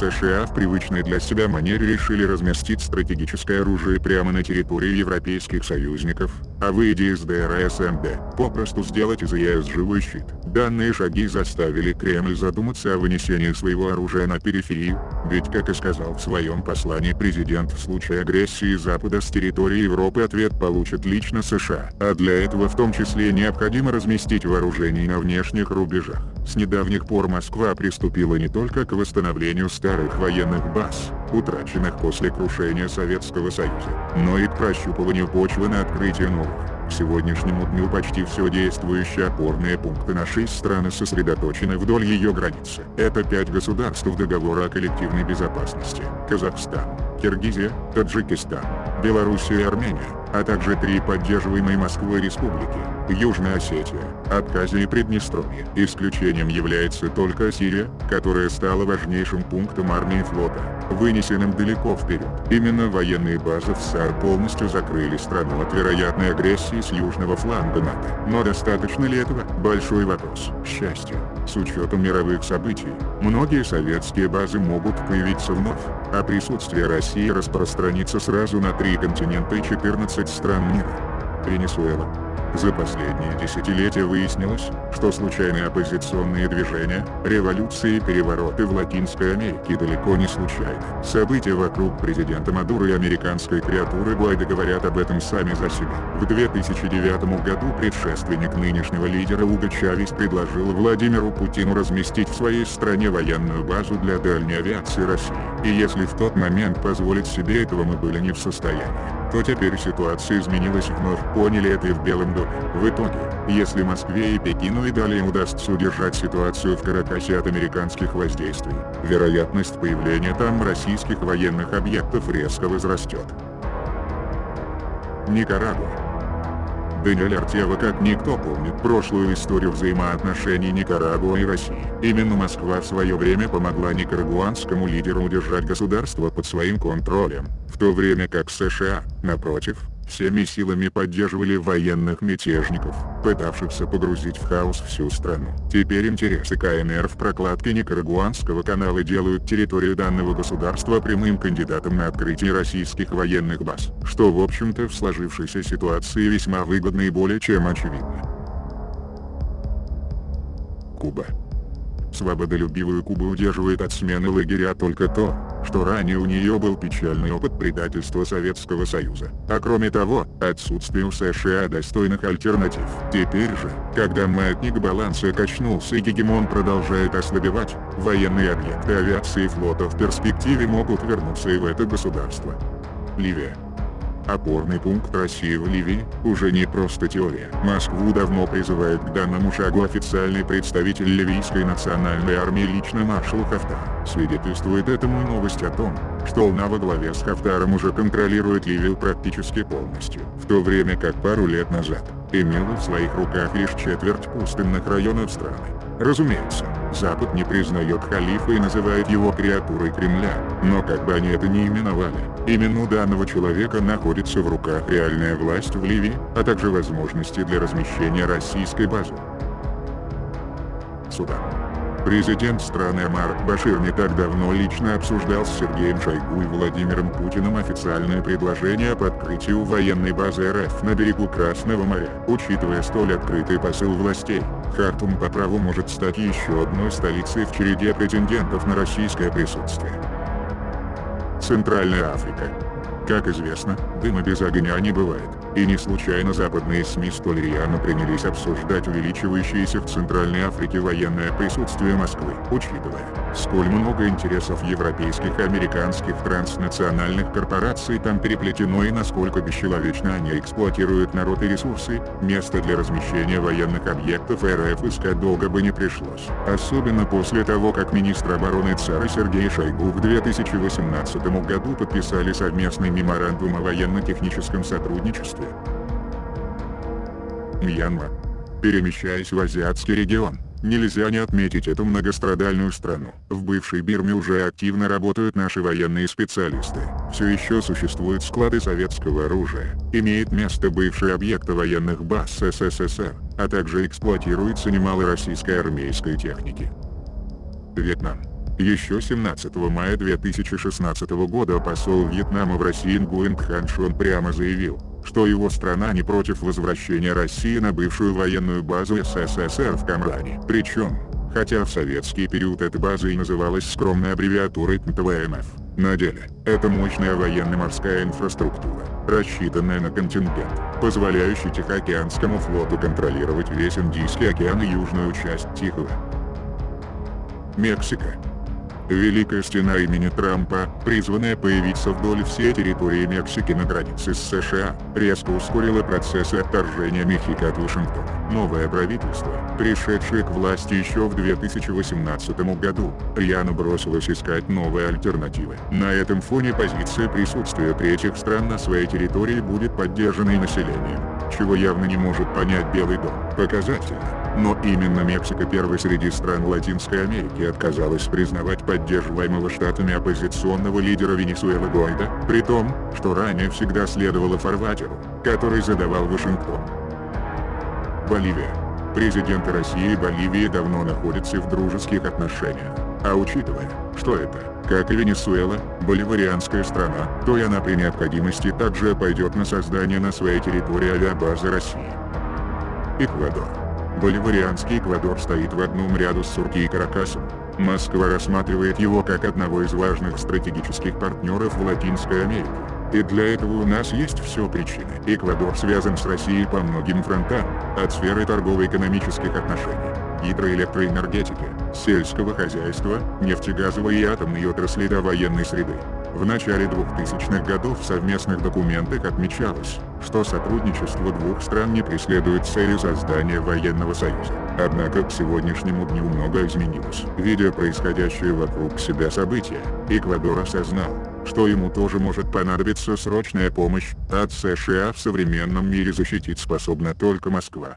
США в привычной для себя манере решили разместить стратегическое оружие прямо на территории европейских союзников, а выйдя из ДРСМД, попросту сделать из ЕС живой щит. Данные шаги заставили Кремль задуматься о вынесении своего оружия на периферию, ведь как и сказал в своем послании президент в случае агрессии Запада с территории Европы ответ получит лично США, а для этого в том числе необходимо разместить вооружение на внешних рубежах. С недавних пор Москва приступила не только к восстановлению старых военных баз, утраченных после крушения Советского Союза, но и к прощупыванию почвы на открытие новых. К сегодняшнему дню почти все действующие опорные пункты нашей страны сосредоточены вдоль ее границы. Это пять государств договора о коллективной безопасности. Казахстан, Киргизия, Таджикистан, Белоруссия и Армения а также три поддерживаемые Москвой республики – Южная Осетия, Абхазия и Приднестровье. Исключением является только Сирия, которая стала важнейшим пунктом армии флота, вынесенным далеко вперед. Именно военные базы в САР полностью закрыли страну от вероятной агрессии с южного фланга НАТО. Но достаточно ли этого? Большой вопрос. К счастью, с учетом мировых событий, многие советские базы могут появиться вновь, а присутствие России распространится сразу на три континента и 14 стран мира. Венесуэла, за последние десятилетия выяснилось, что случайные оппозиционные движения, революции и перевороты в Латинской Америке далеко не случайны. События вокруг президента Мадуро и американской креатуры Гуайда говорят об этом сами за себя. В 2009 году предшественник нынешнего лидера Уго Чавес предложил Владимиру Путину разместить в своей стране военную базу для дальней авиации России. И если в тот момент позволить себе этого мы были не в состоянии, то теперь ситуация изменилась вновь поняли это и в Белом доме. В итоге, если Москве и Пекину и далее удастся удержать ситуацию в Каракасе от американских воздействий, вероятность появления там российских военных объектов резко возрастет. Никарагуа Даниэль Артева как никто помнит прошлую историю взаимоотношений Никарагуа и России. Именно Москва в свое время помогла никарагуанскому лидеру удержать государство под своим контролем, в то время как США, напротив, всеми силами поддерживали военных мятежников, пытавшихся погрузить в хаос всю страну. Теперь интересы КНР в прокладке Никарагуанского канала делают территорию данного государства прямым кандидатом на открытие российских военных баз, что в общем-то в сложившейся ситуации весьма выгодно и более чем очевидно. Куба Свободолюбивую Кубу удерживает от смены лагеря только то, что ранее у нее был печальный опыт предательства Советского Союза. А кроме того, отсутствие у США достойных альтернатив. Теперь же, когда маятник баланса качнулся и гегемон продолжает ослабевать, военные объекты авиации и флота в перспективе могут вернуться и в это государство. Ливия Опорный пункт России в Ливии – уже не просто теория. Москву давно призывает к данному шагу официальный представитель ливийской национальной армии лично маршал Хафтар. Свидетельствует этому новость о том, что Лна во главе с Хафтаром уже контролирует Ливию практически полностью, в то время как пару лет назад, имела в своих руках лишь четверть пустынных районов страны. Разумеется, Запад не признает халифа и называет его креатурой Кремля, но как бы они это ни именовали, именно у данного человека находится в руках реальная власть в Ливии, а также возможности для размещения российской базы. Судан. Президент страны Амар Башир не так давно лично обсуждал с Сергеем Шойгу и Владимиром Путиным официальное предложение об открытию военной базы РФ на берегу Красного моря. Учитывая столь открытый посыл властей, Хартум по праву может стать еще одной столицей в череде претендентов на российское присутствие. Центральная Африка. Как известно, дыма без огня не бывает. И не случайно западные СМИ столь рьяно принялись обсуждать увеличивающееся в Центральной Африке военное присутствие Москвы, учитывая, сколь много интересов европейских и американских транснациональных корпораций там переплетено и насколько бесчеловечно они эксплуатируют народ и ресурсы, место для размещения военных объектов РФ искать долго бы не пришлось. Особенно после того как министр обороны ЦАР Сергей Шойгу в 2018 году подписали совместный меморандум о военно-техническом сотрудничестве действия. Мьянма. Перемещаясь в азиатский регион, нельзя не отметить эту многострадальную страну. В бывшей Бирме уже активно работают наши военные специалисты. Все еще существуют склады советского оружия, имеет место бывший объект военных баз СССР, а также эксплуатируется немало российской армейской техники. Вьетнам. Еще 17 мая 2016 года посол Вьетнама в России Нгуэн Кхан Шон прямо заявил, что его страна не против возвращения России на бывшую военную базу СССР в Камране. Причем, хотя в советский период эта база и называлась скромной аббревиатурой ТВМФ, на деле, это мощная военно-морская инфраструктура, рассчитанная на контингент, позволяющий Тихоокеанскому флоту контролировать весь Индийский океан и южную часть Тихого. Мексика. Великая стена имени Трампа, призванная появиться вдоль всей территории Мексики на границе с США, резко ускорила процессы отторжения Мехико от Вашингтона. Новое правительство, пришедшее к власти еще в 2018 году, рьяно бросилось искать новые альтернативы. На этом фоне позиция присутствия третьих стран на своей территории будет поддержана и населением, чего явно не может понять Белый дом. Показательно. Но именно Мексика первой среди стран Латинской Америки отказалась признавать поддерживаемого штатами оппозиционного лидера Венесуэлы Гойда, при том, что ранее всегда следовало фарватеру, который задавал Вашингтон. Боливия. Президенты России и Боливии давно находятся в дружеских отношениях. А учитывая, что это, как и Венесуэла, боливарианская страна, то и она при необходимости также пойдет на создание на своей территории авиабазы России. Эквадор. Боливарианский Эквадор стоит в одном ряду с Сурки и Каракасом. Москва рассматривает его как одного из важных стратегических партнеров в Латинской Америке. И для этого у нас есть все причины. Эквадор связан с Россией по многим фронтам, от сферы торгово-экономических отношений, гидроэлектроэнергетики, сельского хозяйства, нефтегазовой и атомной отрасли до военной среды. В начале 2000-х годов в совместных документах отмечалось, что сотрудничество двух стран не преследует цели создания военного союза. Однако к сегодняшнему дню много изменилось. Видя происходящее вокруг себя события, Эквадор осознал, что ему тоже может понадобиться срочная помощь, от США в современном мире защитить способна только Москва.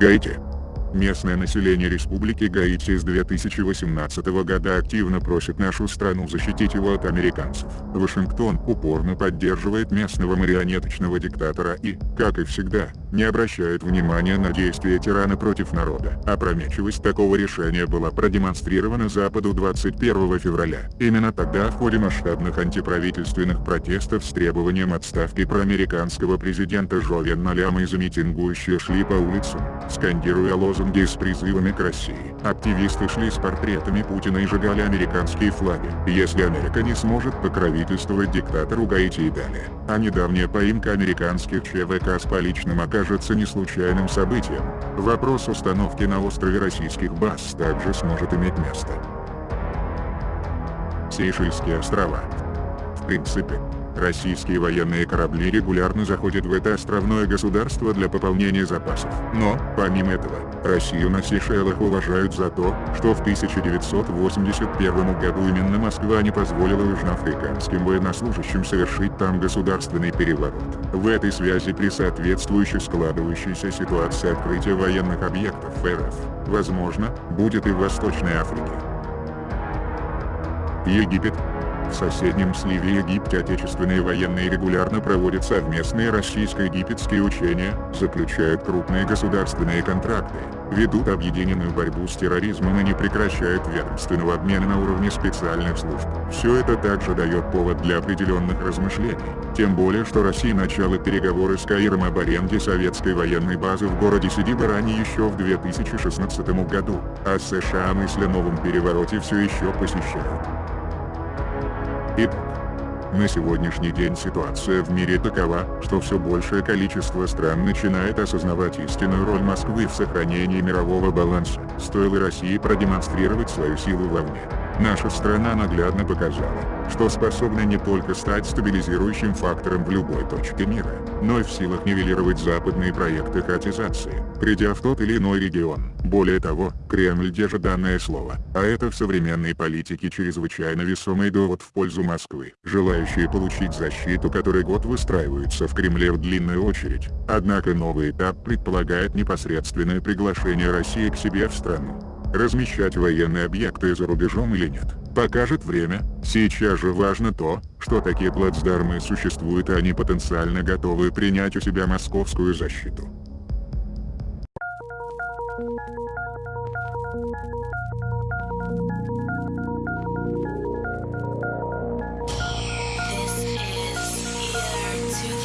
Гаити Местное население Республики Гаити с 2018 года активно просит нашу страну защитить его от американцев. Вашингтон упорно поддерживает местного марионеточного диктатора и, как и всегда, не обращает внимания на действия тирана против народа. Опрометчивость такого решения была продемонстрирована Западу 21 февраля. Именно тогда в ходе масштабных антиправительственных протестов с требованием отставки проамериканского президента Жовенна Ляма из митингующие шли по улицам, скандируя лозунги с призывами к России. Активисты шли с портретами Путина и сжигали американские флаги. Если Америка не сможет покровительствовать диктатору Гаити и далее, а недавняя поимка американских ЧВК с поличным окажется не случайным событием, вопрос установки на острове российских баз также сможет иметь место. Сейшельские острова. В принципе, Российские военные корабли регулярно заходят в это островное государство для пополнения запасов. Но, помимо этого, Россию на Сейшелах уважают за то, что в 1981 году именно Москва не позволила южноафриканским военнослужащим совершить там государственный переворот. В этой связи при соответствующей складывающейся ситуации открытия военных объектов РФ, возможно, будет и в Восточной Африке. Египет, в соседнем сливе Египте отечественные военные регулярно проводят совместные российско-египетские учения, заключают крупные государственные контракты, ведут объединенную борьбу с терроризмом и не прекращают ведомственного обмена на уровне специальных служб. Все это также дает повод для определенных размышлений, тем более что Россия начала переговоры с Каиром об аренде советской военной базы в городе Сидиба ранее еще в 2016 году, а США мысли о новом перевороте все еще посещают. Итак, на сегодняшний день ситуация в мире такова, что все большее количество стран начинает осознавать истинную роль Москвы в сохранении мирового баланса. Стоило России продемонстрировать свою силу вовне. Наша страна наглядно показала, что способна не только стать стабилизирующим фактором в любой точке мира, но и в силах нивелировать западные проекты хаотизации, придя в тот или иной регион. Более того, Кремль держит данное слово, а это в современной политике чрезвычайно весомый довод в пользу Москвы. Желающие получить защиту который год выстраиваются в Кремле в длинную очередь. Однако новый этап предполагает непосредственное приглашение России к себе в страну размещать военные объекты за рубежом или нет, покажет время. Сейчас же важно то, что такие плацдармы существуют и они потенциально готовы принять у себя московскую защиту.